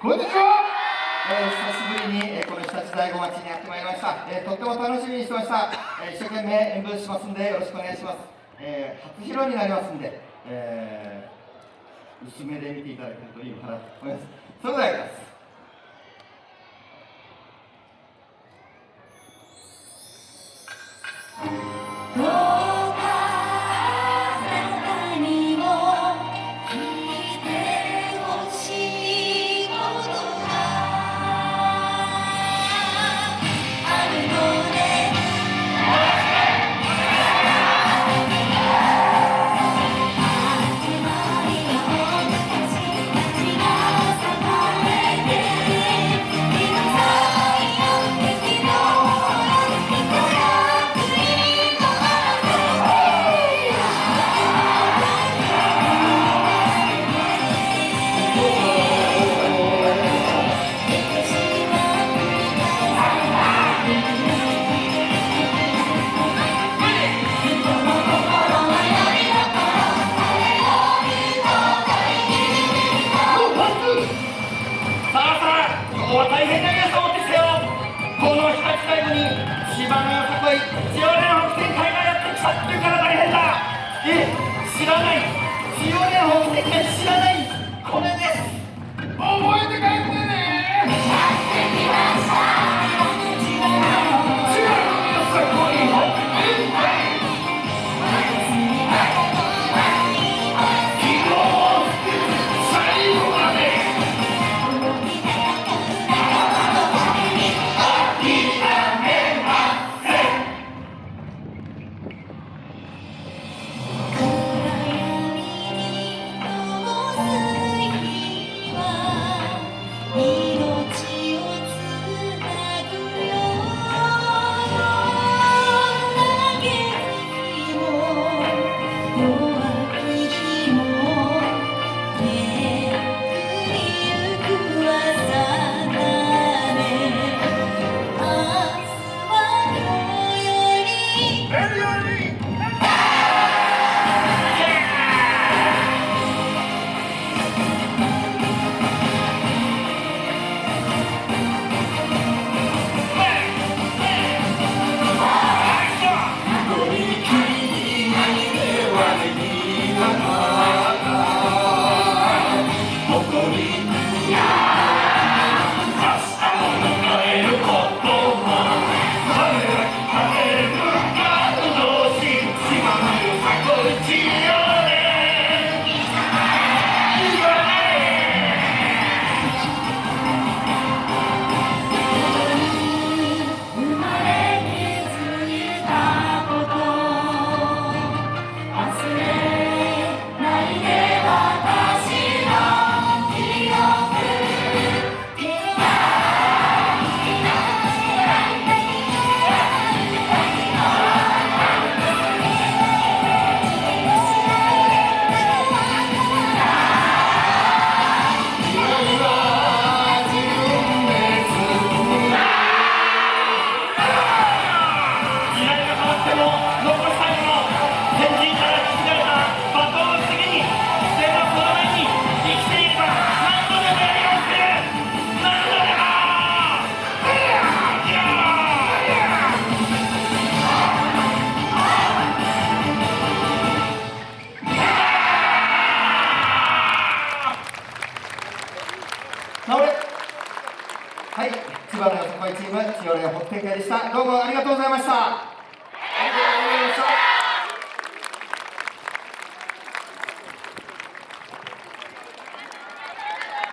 こんにちは、えー、久しぶりに、えー、この日立大子町にやってまいりました、えー、とっても楽しみにしてました、えー、一生懸命演舞しますんでよろしくお願いします、えー、初披露になりますんで、えー、薄めで見ていただけるといいのかなと思います。それでは8回後に芝のよさこい千代田北線会がやってきたっていうから大変だ。え知らない。千代北会知らないはい千葉のよさこいチーム千代連本店会でした。どうもありがとうございました。